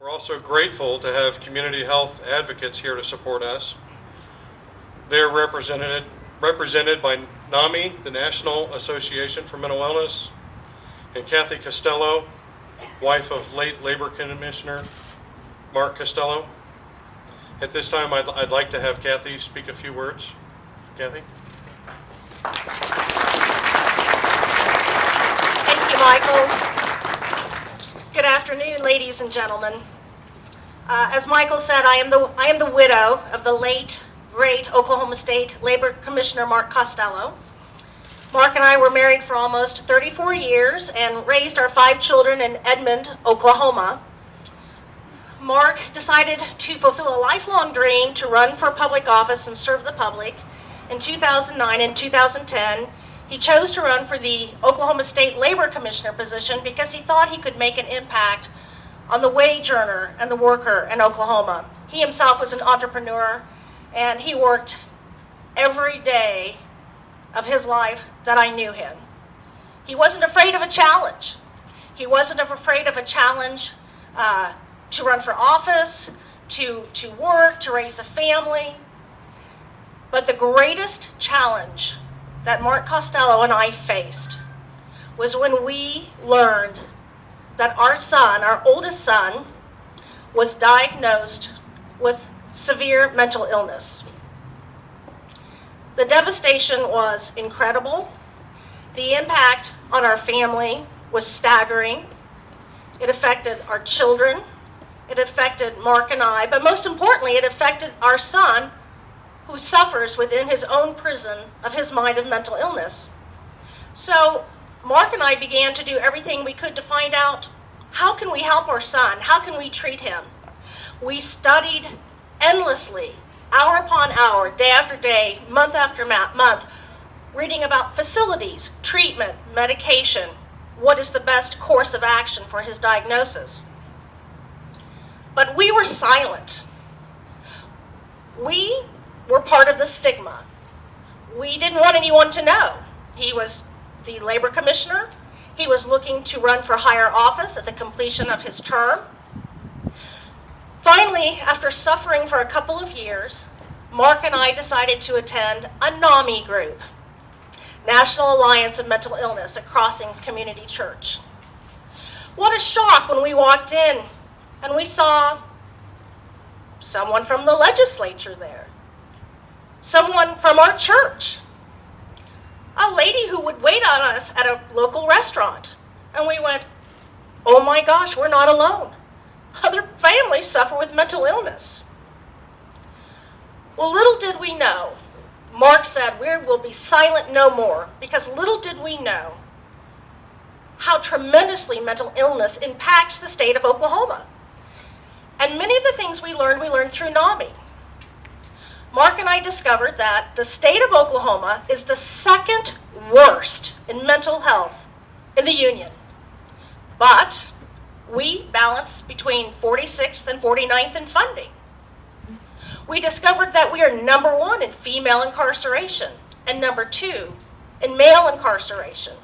We're also grateful to have community health advocates here to support us. They're represented, represented by NAMI, the National Association for Mental Illness, and Kathy Costello, wife of late Labor Commissioner Mark Costello. At this time, I'd, I'd like to have Kathy speak a few words. Kathy? Thank you, Michael. Good afternoon, ladies and gentlemen. Uh, As Michael said, I am the, I am the widow of the late, great Oklahoma State Labor Commissioner Mark Costello. Mark and I were married for almost 34 years and raised our five children in Edmond, Oklahoma. Mark decided to fulfill a lifelong dream to run for public office and serve the public. In 2009 and 2010, he chose to run for the Oklahoma State Labor Commissioner position because he thought he could make an impact on the wage earner and the worker in Oklahoma. He himself was an entrepreneur and he worked every day of his life that I knew him. He wasn't afraid of a challenge. He wasn't afraid of a challenge uh, to run for office, to, to work, to raise a family. But the greatest challenge that Mark Costello and I faced was when we learned that our son, our oldest son, was diagnosed with severe mental illness. The devastation was incredible. The impact on our family was staggering. It affected our children. It affected Mark and I, but most importantly, it affected our son, who suffers within his own prison of his mind of mental illness. So Mark and I began to do everything we could to find out how can we help our son? How can we treat him? We studied endlessly, hour upon hour, day after day, month after month, reading about facilities, treatment, medication, what is the best course of action for his diagnosis. But we were silent. We were part of the stigma. We didn't want anyone to know. He was the labor commissioner. He was looking to run for higher office at the completion of his term. Finally, after suffering for a couple of years, Mark and I decided to attend a NAMI group, National Alliance of Mental Illness at Crossings Community Church. What a shock when we walked in and we saw someone from the legislature there, someone from our church, a lady who would wait on us at a local restaurant. And we went, oh my gosh, we're not alone. Other families suffer with mental illness. Well, little did we know, Mark said, we will be silent no more, because little did we know how tremendously mental illness impacts the state of Oklahoma. And many of the things we learned, we learned through NAMI. Mark and I discovered that the state of Oklahoma is the second worst in mental health in the union. But we balance between 46th and 49th in funding. We discovered that we are number one in female incarceration and number two in male incarceration.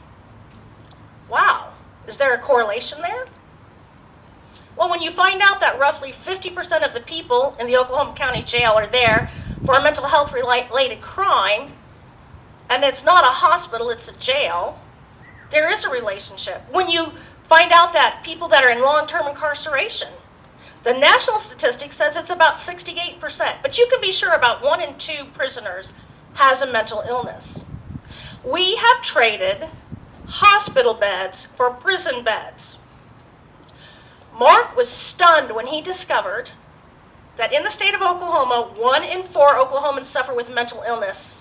Wow, is there a correlation there? Well, when you find out that roughly 50% of the people in the Oklahoma County Jail are there for a mental health related crime, and it's not a hospital, it's a jail, there is a relationship. When you find out that people that are in long-term incarceration, the national statistic says it's about 68%, but you can be sure about one in two prisoners has a mental illness. We have traded hospital beds for prison beds. Mark was stunned when he discovered that in the state of Oklahoma, one in four Oklahomans suffer with mental illness.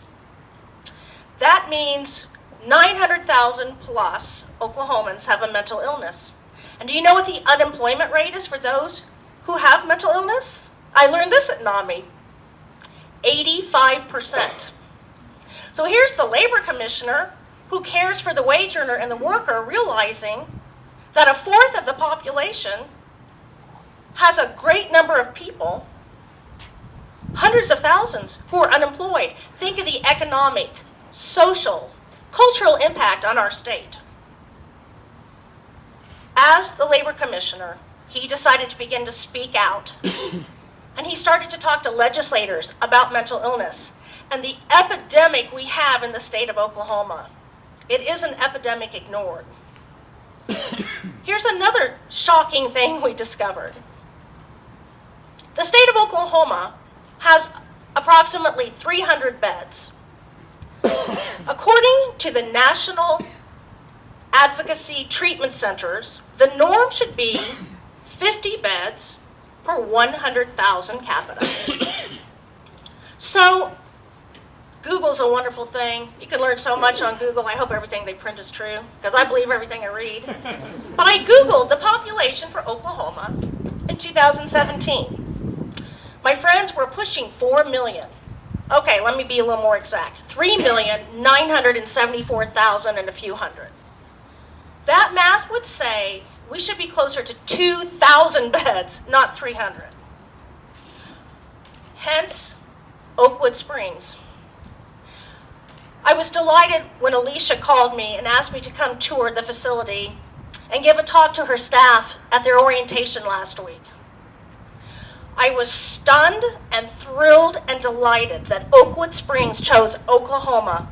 That means 900,000 plus Oklahomans have a mental illness. And do you know what the unemployment rate is for those who have mental illness? I learned this at NAMI 85%. So here's the labor commissioner who cares for the wage earner and the worker realizing that a fourth of the population has a great number of people, hundreds of thousands, who are unemployed. Think of the economic, social, cultural impact on our state. As the labor commissioner, he decided to begin to speak out. and he started to talk to legislators about mental illness and the epidemic we have in the state of Oklahoma. It is an epidemic ignored. Here's another shocking thing we discovered. The state of Oklahoma has approximately 300 beds. According to the National Advocacy Treatment Centers, the norm should be 50 beds per 100,000 capita. So, Google's a wonderful thing. You can learn so much on Google. I hope everything they print is true, because I believe everything I read. But I Googled the population for Oklahoma in 2017. My friends were pushing 4 million. Okay, let me be a little more exact. 3,974,000 and a few hundred. That math would say we should be closer to 2,000 beds, not 300. Hence, Oakwood Springs. I was delighted when Alicia called me and asked me to come tour the facility and give a talk to her staff at their orientation last week. I was stunned and thrilled and delighted that Oakwood Springs chose Oklahoma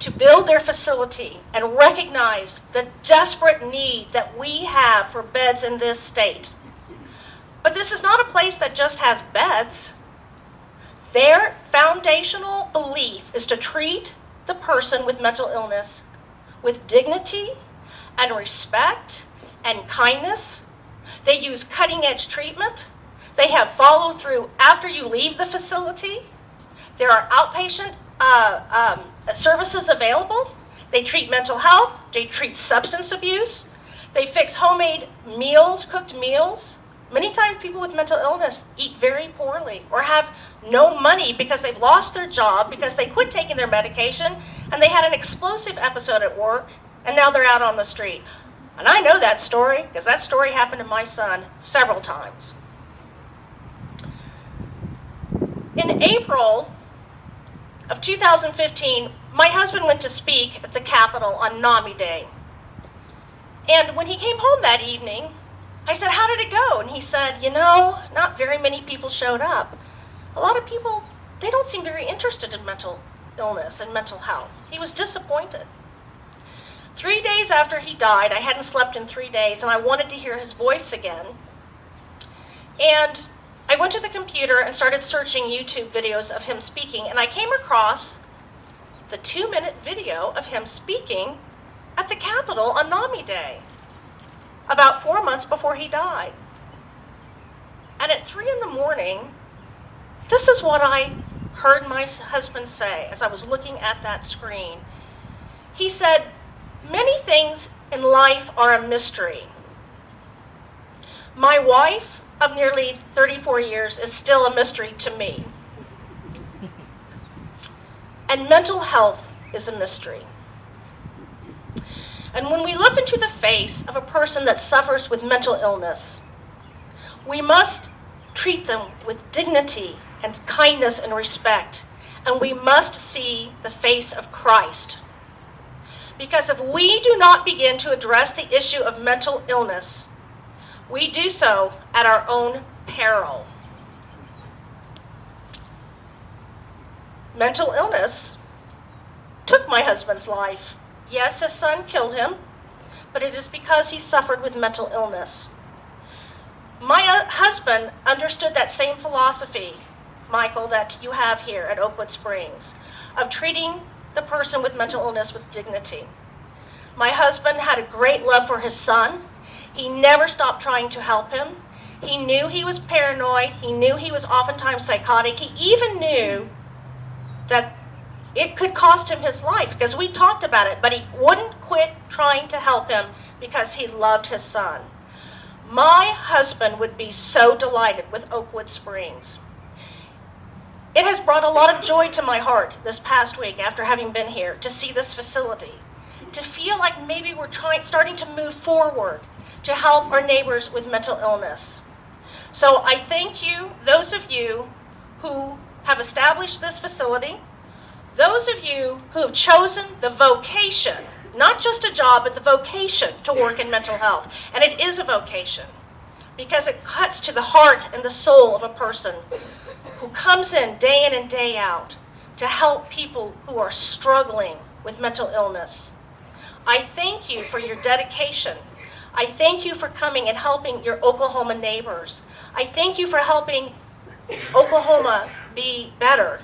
to build their facility and recognized the desperate need that we have for beds in this state. But this is not a place that just has beds. Their foundational belief is to treat the person with mental illness with dignity and respect and kindness. They use cutting edge treatment. They have follow through after you leave the facility. There are outpatient uh, um, services available. They treat mental health. They treat substance abuse. They fix homemade meals, cooked meals. Many times people with mental illness eat very poorly or have no money because they've lost their job, because they quit taking their medication, and they had an explosive episode at work, and now they're out on the street. And I know that story because that story happened to my son several times. In April of 2015, my husband went to speak at the Capitol on NAMI Day. And when he came home that evening, I said, How did it go? And he said, You know, not very many people showed up. A lot of people, they don't seem very interested in mental illness and mental health. He was disappointed. Three days after he died, I hadn't slept in three days, and I wanted to hear his voice again. And I went to the computer and started searching YouTube videos of him speaking, and I came across the two minute video of him speaking at the Capitol on NAMI Day, about four months before he died. And at three in the morning, this is what I heard my husband say as I was looking at that screen. He said, Many things in life are a mystery. My wife of nearly 34 years is still a mystery to me. And mental health is a mystery. And when we look into the face of a person that suffers with mental illness, we must treat them with dignity and kindness and respect. And we must see the face of Christ. Because if we do not begin to address the issue of mental illness, we do so at our own peril. Mental illness took my husband's life. Yes, his son killed him, but it is because he suffered with mental illness. My uh, husband understood that same philosophy Michael, that you have here at Oakwood Springs of treating the person with mental illness with dignity. My husband had a great love for his son. He never stopped trying to help him. He knew he was paranoid. He knew he was oftentimes psychotic. He even knew that it could cost him his life because we talked about it, but he wouldn't quit trying to help him because he loved his son. My husband would be so delighted with Oakwood Springs. It has brought a lot of joy to my heart this past week after having been here to see this facility, to feel like maybe we're trying, starting to move forward to help our neighbors with mental illness. So I thank you, those of you who have established this facility, those of you who have chosen the vocation, not just a job, but the vocation to work in mental health. And it is a vocation. because it cuts to the heart and the soul of a person who comes in day in and day out to help people who are struggling with mental illness. I thank you for your dedication. I thank you for coming and helping your Oklahoma neighbors. I thank you for helping Oklahoma be better.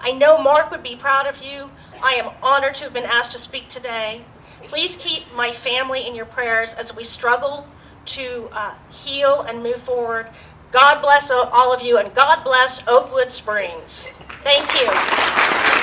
I know Mark would be proud of you. I am honored to have been asked to speak today. Please keep my family in your prayers as we struggle to uh, heal and move forward. God bless all of you, and God bless Oakwood Springs. Thank you.